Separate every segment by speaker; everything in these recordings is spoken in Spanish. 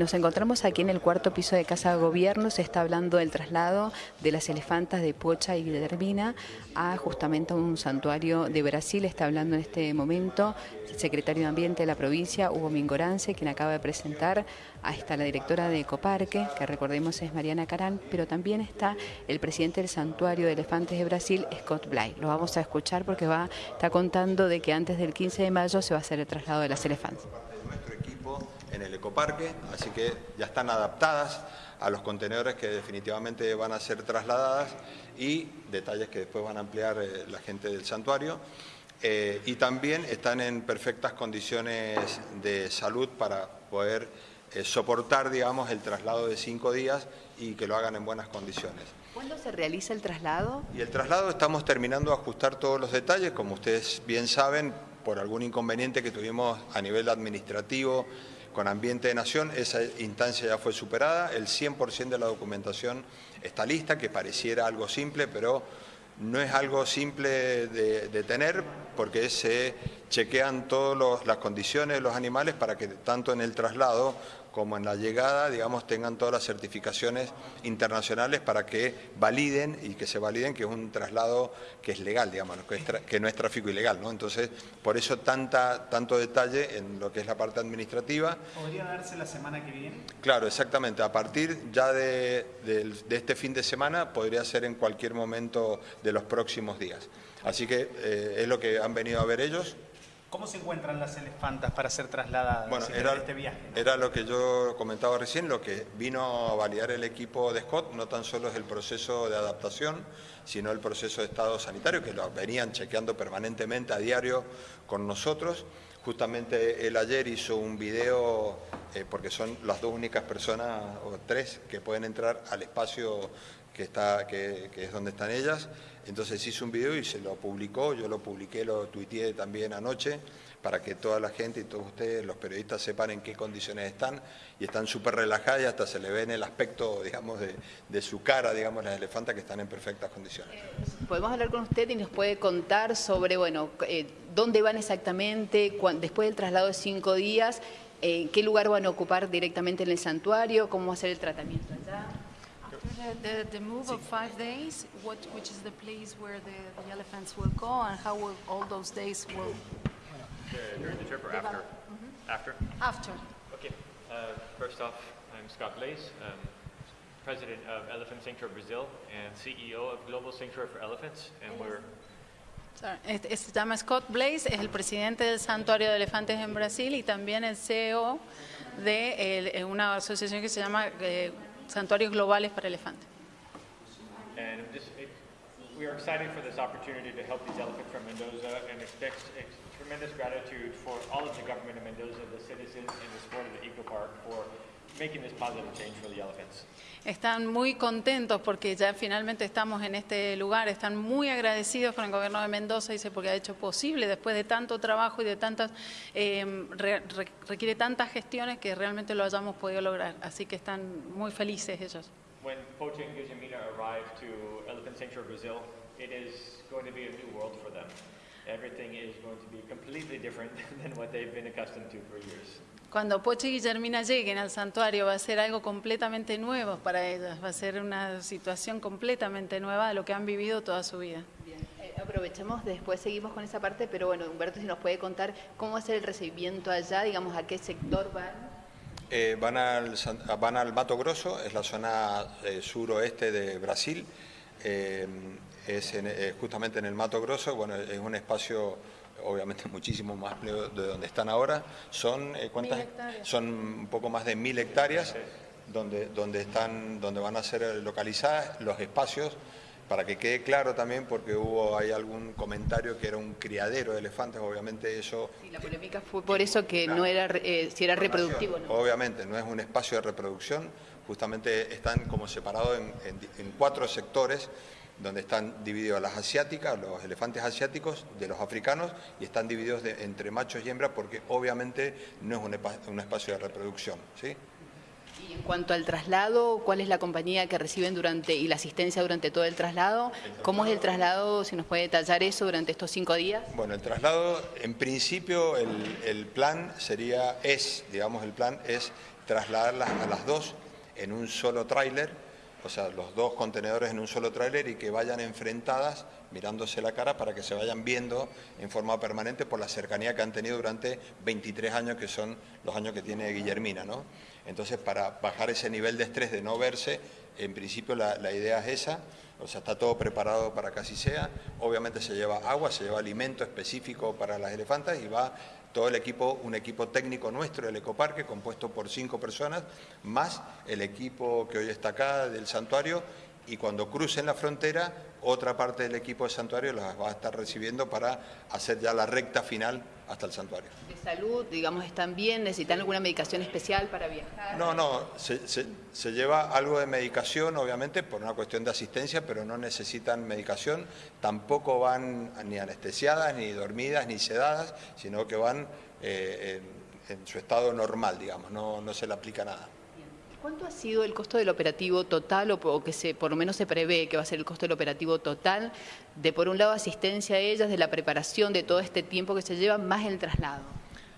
Speaker 1: Nos encontramos aquí en el cuarto piso de Casa de Gobierno, se está hablando del traslado de las elefantas de Pocha y de Dermina a justamente un santuario de Brasil, está hablando en este momento el secretario de Ambiente de la provincia, Hugo Mingorance, quien acaba de presentar, ahí está la directora de Ecoparque, que recordemos es Mariana Carán, pero también está el presidente del santuario de elefantes de Brasil, Scott Bly. Lo vamos a escuchar porque va, está contando de que antes del 15 de mayo se va a hacer el traslado de las elefantes
Speaker 2: en el ecoparque, así que ya están adaptadas a los contenedores que definitivamente van a ser trasladadas y detalles que después van a ampliar eh, la gente del santuario. Eh, y también están en perfectas condiciones de salud para poder eh, soportar, digamos, el traslado de cinco días y que lo hagan en buenas condiciones.
Speaker 1: ¿Cuándo se realiza el traslado?
Speaker 2: Y el traslado estamos terminando de ajustar todos los detalles, como ustedes bien saben, por algún inconveniente que tuvimos a nivel administrativo, con Ambiente de Nación, esa instancia ya fue superada, el 100% de la documentación está lista, que pareciera algo simple, pero no es algo simple de, tener porque se chequean todas las condiciones de los animales para que tanto en el traslado como en la llegada, digamos, tengan todas las certificaciones internacionales para que validen y que se validen que es un traslado que es legal, digamos, que, no es tráfico ilegal, ¿no? Entonces, por eso tanta, tanto detalle en lo que es la parte administrativa.
Speaker 3: ¿Podría darse la semana que viene?
Speaker 2: Claro, exactamente. A partir ya de, este fin de semana podría ser en cualquier momento de los próximos días. Así que eh, es lo que han venido a ver ellos.
Speaker 3: ¿Cómo se encuentran las elefantas para ser trasladadas
Speaker 2: bueno, era, este viaje? Era lo que yo comentaba recién, lo que vino a validar el equipo de Scott, no tan solo es el proceso de adaptación, sino el proceso de estado sanitario, que lo venían chequeando permanentemente a diario con nosotros. Justamente él ayer hizo un video, eh, porque son las dos únicas personas, o tres, que pueden entrar al espacio que, está, que, es donde están ellas. Entonces hizo un video y se lo publicó, yo lo publiqué, lo tuiteé también anoche, para que toda la gente y todos ustedes, los periodistas, sepan en qué condiciones están, y están súper relajadas y hasta se le ve en el aspecto, digamos, de, su cara, digamos, las elefantas que están en perfectas condiciones.
Speaker 1: Podemos hablar con usted y nos puede contar sobre, bueno, eh, dónde van exactamente, después del traslado de cinco días, eh, qué lugar van a ocupar directamente en el santuario, cómo va a ser el tratamiento allá.
Speaker 4: The, the, move of five days, what, which is the place where the, the elephants will go and how will all those days will...
Speaker 5: during the trip or after? Mm -hmm. After?
Speaker 4: After.
Speaker 5: Okay. Uh, first off, I'm Scott Blaze, um, President of Elephant Sanctuary Brazil and CEO of Global Sanctuary for Elephants, and we're
Speaker 4: se llama Scott Blaze, es el presidente del Santuario de Elefantes en Brasil y también el CEO de el, una asociación que se llama eh, santuarios globales para elefantes.
Speaker 5: We are excited for this opportunity to help these elephants from Mendoza and expect tremendous gratitude for all of the government of Mendoza, the citizens, and the support of the Eco Park for making this positive change for the elephants.
Speaker 4: Están muy contentos porque ya finalmente estamos en este lugar, están muy agradecidos con el gobierno de Mendoza, dice, porque ha hecho posible después de tanto trabajo y de tantas, eh, re, re, requiere tantas gestiones que realmente lo hayamos podido lograr. Así que están muy felices ellos.
Speaker 5: When Pocha and Guzamina arrive to Elephant Sanctuary Brazil, it is going to be a new world for them. Everything is going to be completely different than what they've been accustomed to for years.
Speaker 4: Cuando Poche y Guillermina lleguen al santuario va a ser algo completamente nuevo para ellas, va a ser una situación completamente nueva de lo que han vivido toda su vida.
Speaker 1: Bien, eh, aprovechemos, después seguimos con esa parte, pero bueno, Humberto, si nos puede contar cómo va a ser el recibimiento allá, digamos, a qué sector van.
Speaker 2: Eh, van, al, van al Mato Grosso, es la zona eh, suroeste de Brasil, eh, es en, eh, justamente en el Mato Grosso, bueno, es un espacio obviamente muchísimo más de donde están ahora, son, eh, ¿cuántas? Son un poco más de mil hectáreas donde, donde, están, donde van a ser localizadas los espacios. Para que quede claro también, porque hubo hay algún comentario que era un criadero de elefantes, obviamente eso...
Speaker 1: Y la polémica fue por eso que no era, eh, si era reproductivo no.
Speaker 2: Obviamente, no es un espacio de reproducción, justamente están como separados en, en cuatro sectores, donde están divididos las asiáticas, los elefantes asiáticos de los africanos y están divididos entre machos y hembras porque obviamente no es un, espacio de reproducción. ¿sí?
Speaker 1: Y en cuanto al traslado, ¿cuál es la compañía que reciben durante y la asistencia durante todo el traslado? ¿Cómo es el traslado? Si nos puede detallar eso durante estos cinco días.
Speaker 2: Bueno, el traslado, en principio, el, el plan sería, es, digamos, el plan es trasladarlas a las dos en un solo tráiler, o sea, los dos contenedores en un solo tráiler y que vayan enfrentadas, mirándose la cara, para que se vayan viendo en forma permanente por la cercanía que han tenido durante 23 años, que son los años que tiene Guillermina, ¿no? Entonces, para bajar ese nivel de estrés de no verse, en principio la, la idea es esa, o sea, está todo preparado para que así sea. Obviamente se lleva agua, se lleva alimento específico para las elefantas y va todo el equipo, un equipo técnico nuestro del Ecoparque, compuesto por cinco personas, más el equipo que hoy está acá del santuario y cuando crucen la frontera, otra parte del equipo del santuario las va a estar recibiendo para hacer ya la recta final hasta el santuario.
Speaker 1: ¿De salud, digamos, están bien? ¿Necesitan alguna medicación especial para viajar?
Speaker 2: No, no, se, se, se, lleva algo de medicación, obviamente, por una cuestión de asistencia, pero no necesitan medicación, tampoco van ni anestesiadas, ni dormidas, ni sedadas, sino que van eh, en, en, su estado normal, digamos, no, no se le aplica nada.
Speaker 1: ¿Cuánto ha sido el costo del operativo total o, que se, por lo menos se prevé que va a ser el costo del operativo total de, por un lado, asistencia a ellas, de la preparación de todo este tiempo que se lleva, más el traslado?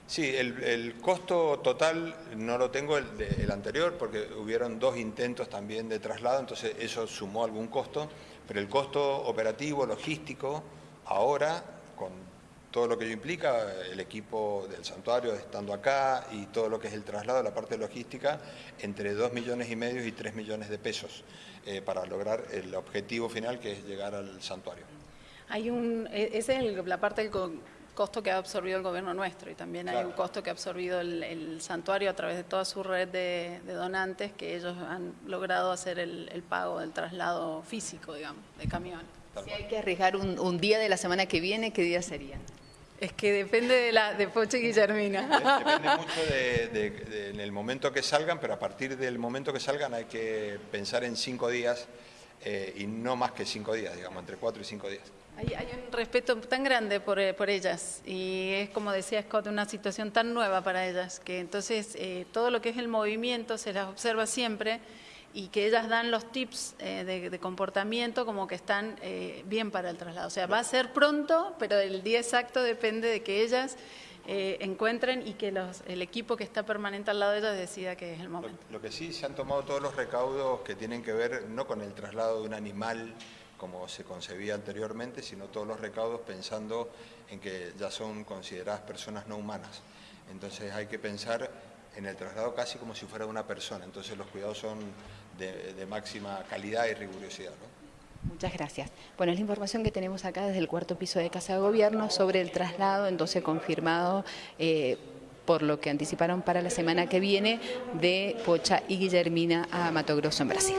Speaker 2: Sí, el, el costo total no lo tengo el, el anterior porque hubieron dos intentos también de traslado, entonces eso sumó algún costo, pero el costo operativo, logístico, ahora con todo lo que ello implica, el equipo del santuario estando acá y todo lo que es el traslado, la parte logística, entre 2 millones y medio y 3 millones de pesos eh, para lograr el objetivo final que es llegar al santuario.
Speaker 4: Hay un, e, esa es la parte del costo que ha absorbido el gobierno nuestro y también hay claro. un costo que ha absorbido el, el, santuario a través de toda su red de, de donantes que ellos han logrado hacer el, el, pago del traslado físico, digamos, de camiones.
Speaker 1: Si hay que arriesgar un, un día de la semana que viene, ¿qué día sería?
Speaker 4: Es que depende de, la, de Poche y Guillermina.
Speaker 2: Depende mucho de, de, de, en el momento que salgan, pero a partir del momento que salgan hay que pensar en cinco días eh, y no más que cinco días, digamos, entre cuatro y cinco días.
Speaker 4: Hay, hay un respeto tan grande por, eh, por, ellas y es, como decía Scott, una situación tan nueva para ellas, que entonces eh, todo lo que es el movimiento se las observa siempre y que ellas dan los tips eh, de, de, comportamiento como que están eh, bien para el traslado. O sea, va a ser pronto, pero el día exacto depende de que ellas eh, encuentren y que los, el equipo que está permanente al lado de ellas decida que es el momento.
Speaker 2: Lo, lo, que sí se han tomado todos los recaudos que tienen que ver no con el traslado de un animal como se concebía anteriormente, sino todos los recaudos pensando en que ya son consideradas personas no humanas. Entonces hay que pensar en el traslado casi como si fuera una persona, entonces los cuidados son de, máxima calidad y rigurosidad.
Speaker 1: Muchas gracias. Bueno, es la información que tenemos acá desde el cuarto piso de Casa de Gobierno sobre el traslado, entonces confirmado eh, por lo que anticiparon para la semana que viene de Pocha y Guillermina a Mato Grosso en Brasil.